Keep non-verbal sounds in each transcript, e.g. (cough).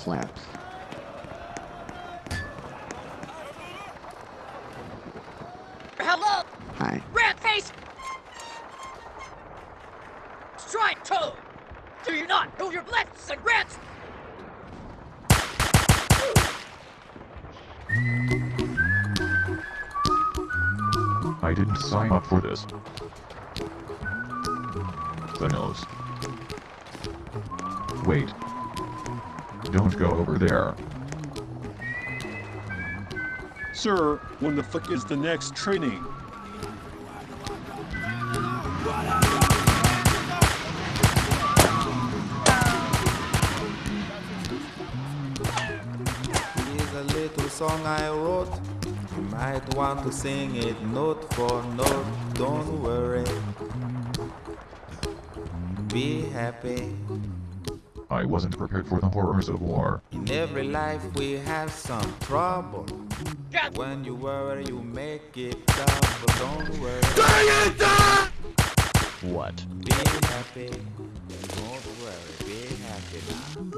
slaps. Hello, Hi. rat face! Strike toe! Do you not know your lefts and rats? I didn't sign up for this. The nose. Wait. Don't go over there. Sir, when the fuck is the next training? Here's a little song I wrote. You might want to sing it note for note. Don't worry. Be happy. I wasn't prepared for the horrors of war. In every life we have some trouble. God, When you worry, you make it double. Don't worry. What? Be happy. Don't worry. Be happy now.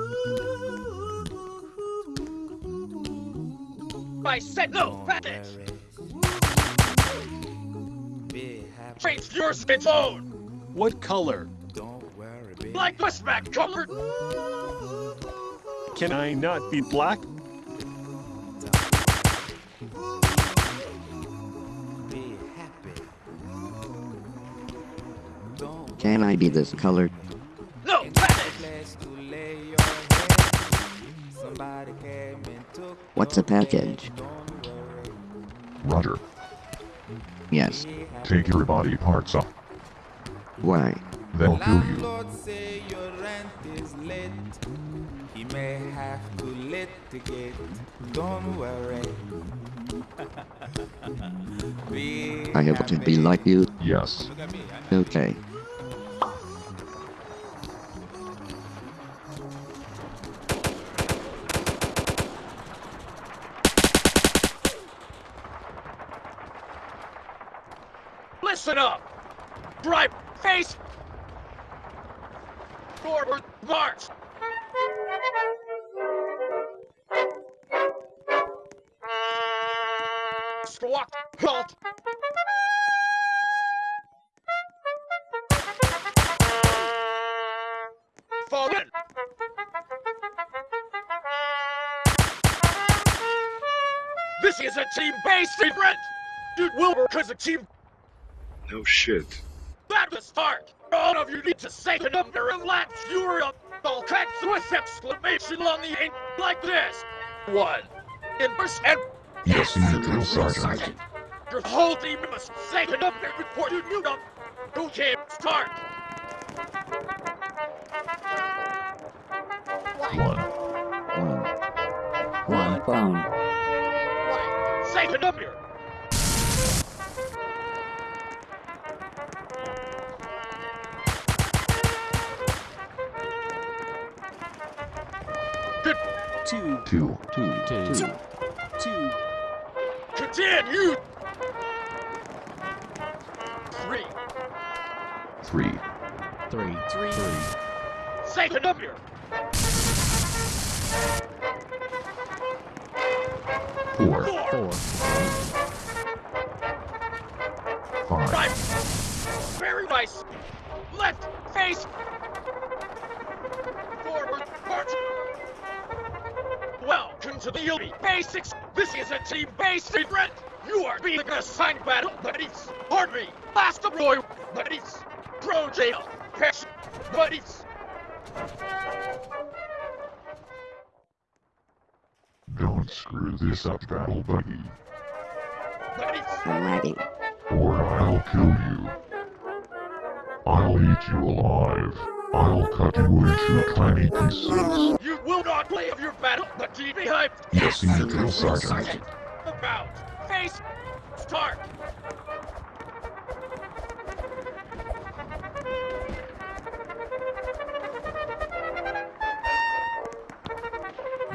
I said no, Don't rat face! worry. Be your spin phone! What color? Don't worry. Be Like pushback colored! Can I not be black? Be happy. Can I be this color? No, rat face! place to lay your head. Somebody came and took What's a package? bed. Don't worry. Roger. Yes. Take your body parts off. Why? They'll kill you. Landlord say your rent is late. He may have to litigate. Don't worry. (laughs) be I have to be like you? Yes. Look at me. Okay. Listen up! Drive face! Forward march! Squawk, halt! Fall in! This is a team-based secret! Dude Wilbur is a team No shit. That start! All of you need to say the number and laps you're up. All caps with exclamation on the end like this. One. In percent. Yes, senior drill sergeant. Your whole team must say the number before you knew them. Okay, start. One. One. One phone. One. Say the number. Two, Two. Two. Two. Two. two, Continue. Three. Three. Three. three, Say the number. Four. Four. Four. Five. Right. Very nice. Left face. Forward march. Welcome to the Elite Basics. This is a team-based event. You are being assigned battle buddies. Army, Last Roy buddies. Pro jail, Passion, buddies. Don't screw this up, battle buddy. Buddies. I'm ready. Or I'll kill you. I'll eat you alive. I'll cut you into tiny pieces. Battle, but be behind. Yes, senior drill sergeant. About face. Start.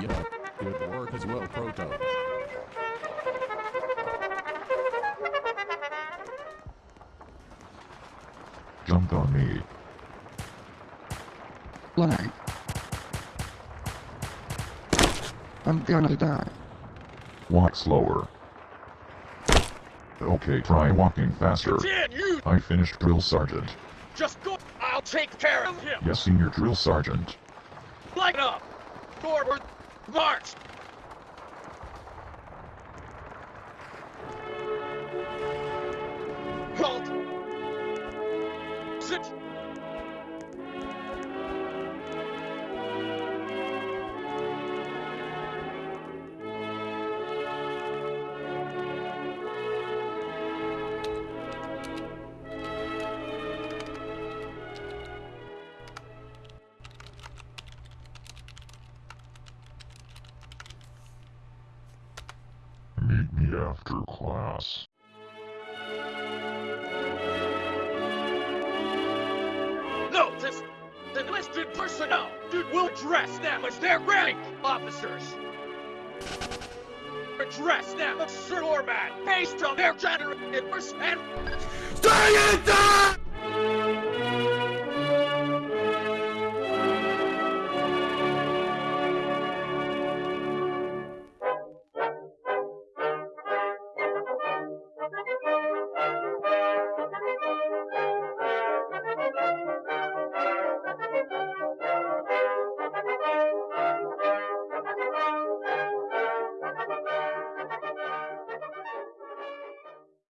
Yeah. Good work as well, Proto. Jumped on me. Why? I'm gonna die. Walk slower. Okay, try walking faster. Dan, you I finished drill sergeant. just go. I'll take care of him. Yes, senior drill sergeant. Light up. Forward. March. Halt. Sit. After class. No, this the enlisted personnel dude will address them as their rank officers. Address them as Sir Orman based on their gender and Stay in there!